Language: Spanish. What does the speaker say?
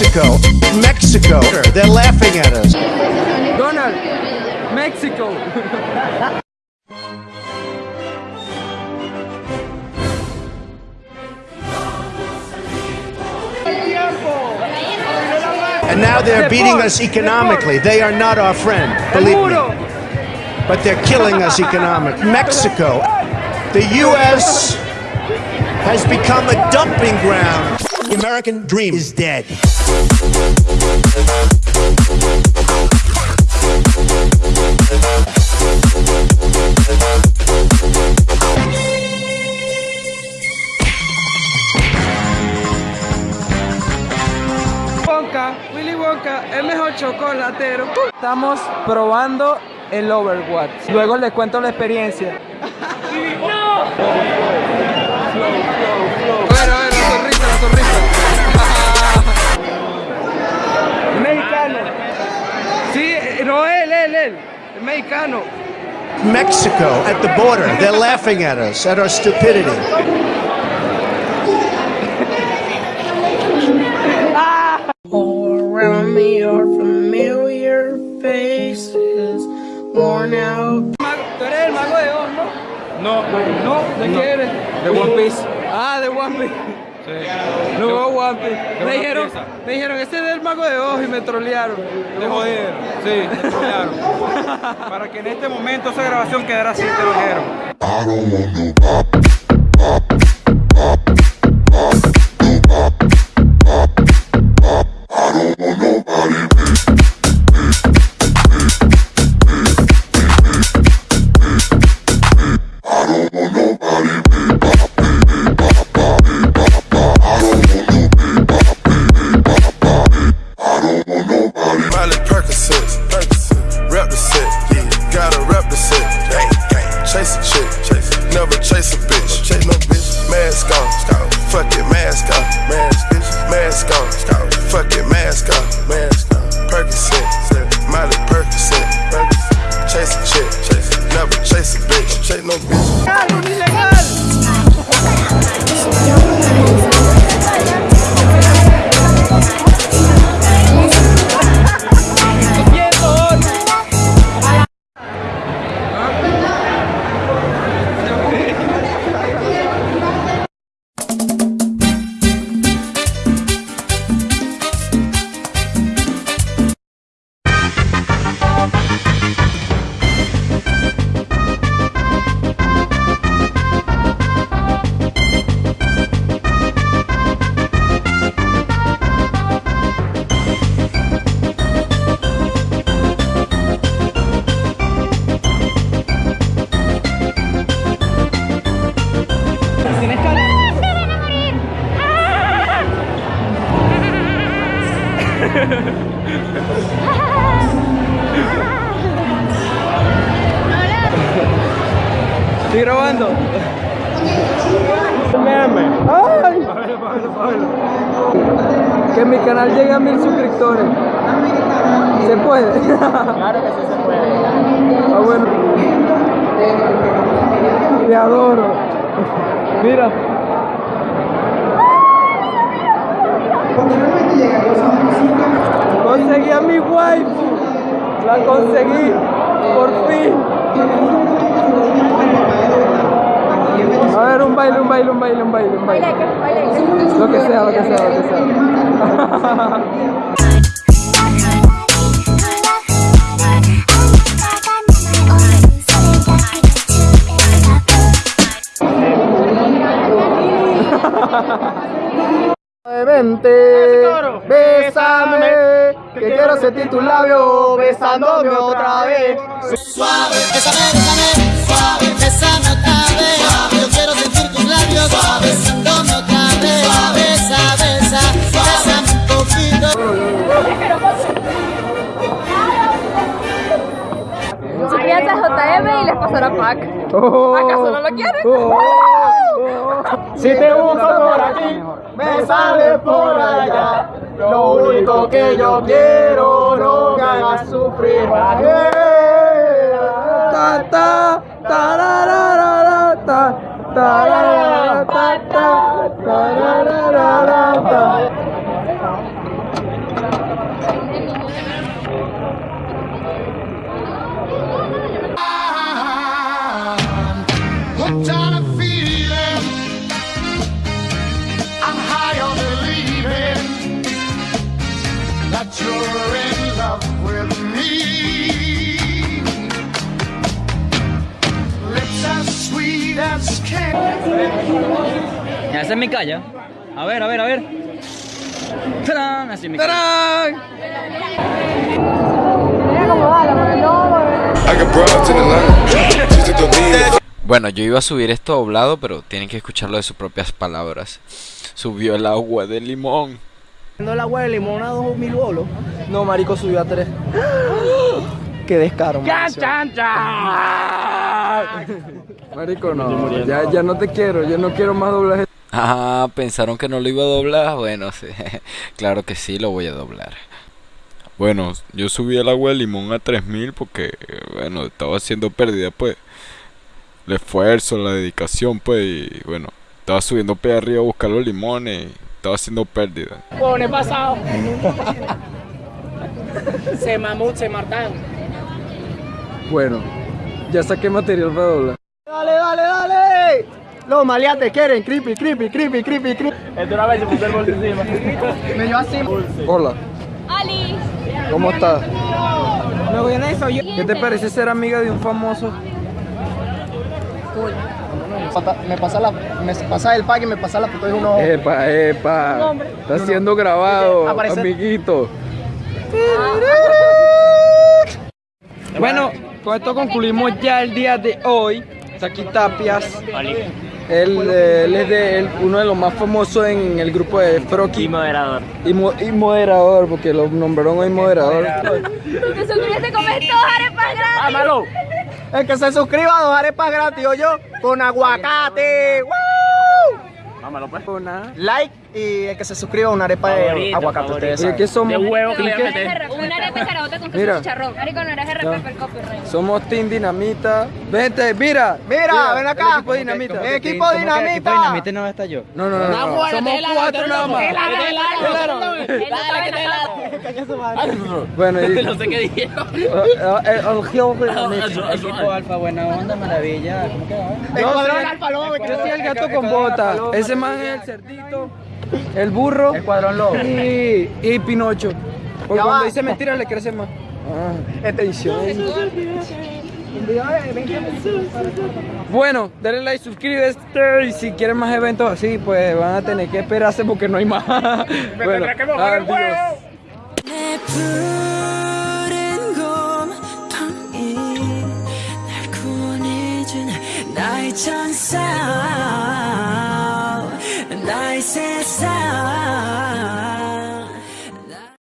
Mexico, Mexico. They're laughing at us. Donald, Mexico. And now they're beating us economically. They are not our friend, believe me. But they're killing us economically. Mexico, the U.S. has become a dumping ground. The American dream is dead. Chocolatero. Estamos probando el Overwatch. Luego les cuento la experiencia. ¡No! Bueno, bueno, la sonrisa, la sonrisa. mexicano. Sí, no él, él, mexicano. Mexico at the border. They're laughing at us, at our stupidity. All around me no? No, no, ¿de qué eres? De One Piece. Ah, de One Piece. Sí. No, One Piece. Me dijeron, me dijeron, ese es el mago de Oz y me trolearon. Te jodieron. Sí, te trolearon. Para que en este momento esa grabación quedara así, te lo dijeron. Estoy grabando. ¡Ay! Que mi canal llegue a mil suscriptores. ¿Se puede? Claro que sí se puede. Ah, bueno. Te adoro. Mira. Conseguí a mi waifu. La conseguí. Por fin. A ver, un baile, un baile, un baile, un baile, un baile. Lo que sea, lo que sea, lo que sea. Vente, bésame, que quiero sentir tus labios besándome otra vez. Suave, bésame, bésame, suave, bésame otra vez. Yo quiero sentir tus labios suave, besándome otra vez. Besa, besa, bésame un poquito. Suscríbanse a JM y les pasará pack. Oh, ¿Acaso no lo quieren? Si te gusta por aquí, me sale por allá. Lo único que yo quiero, no me hagas sufrir. Ta, ta, ta, ta, ta, tararara, ta. Esa es mi calle. A ver, a ver, a ver. ¡Tarán! Así es mi the Bueno, yo iba a subir esto doblado, pero tienen que escucharlo de sus propias palabras. Subió el agua de limón. ¿No el agua de limón a 2000 bolos? No, marico, subió a 3. Qué descaro, marico. Marico, no, ya, ya no te quiero, yo no quiero más doblaje. Ah, pensaron que no lo iba a doblar. Bueno, sí. claro que sí, lo voy a doblar. Bueno, yo subí el agua de limón a 3000 porque, bueno, estaba haciendo pérdida, pues. El esfuerzo, la dedicación, pues, y bueno, estaba subiendo para arriba a buscar los limones y estaba haciendo pérdida. Pone pasado. se mamut, se martan. Bueno, ya saqué material para doblar. Los maleantes quieren creepy, creepy, creepy, creepy, creepy. Esto una vez se puso el bolso encima. Me dio así. Hola, Ali. ¿cómo estás? ¿Qué te parece ser amiga de un famoso? Me pasa, la, me pasa el pack y me pasa la foto de uno. Epa, epa. Está siendo grabado, Aparece- amiguito. Bueno, con esto concluimos ya el día de hoy. Está aquí Tapias. Él, eh, él es de, él- uno de los más famosos en el grupo de Froki. Y moderador. Y, mo- y moderador, porque lo nombraron hoy moderador. Tú te suscribiste con estos arepas gratis. El que se suscriba a dos arepas gratis, o yo, con aguacate. ¡Woo! Like y el que se suscriba a una arepa de aguacate. Ustedes saben. ¿Qué somos? Una arepa de carabota con queso Mira. chicharrón. Marico, no eres RP el copyright. Somos Team Dinamita. Vente, mira. Mira, ven acá. equipo Dinamita. El equipo Dinamita. Dinamita no está yo. No, no, no. no. Somos cuatro nada más. Bueno, y... No sé qué dijeron. Equipo Alfa, buena onda, maravilla. ¿Cómo que va? Yo soy, yo soy el gato con bota. Ese man es el cerdito, el burro. Escuadrón Lobo. Y, y Pinocho. Porque cuando dice mentiras le crece más. Ah, atención. Bueno, denle like, suscríbete y si quieren más eventos así, pues van a tener que esperarse porque no hay más. bueno, adiós. 찬사